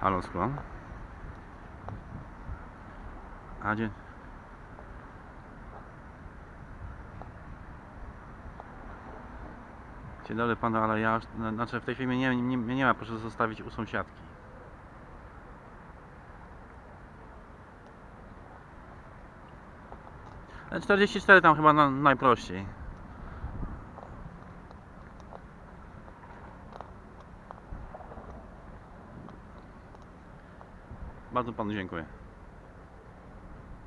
Halo skłon. A gdzie? Dzień dobry panu, ale ja znaczy w tej chwili mnie nie, nie, nie ma, proszę zostawić u sąsiadki. E, 44 tam chyba na, najprościej. Bardzo panu dziękuję.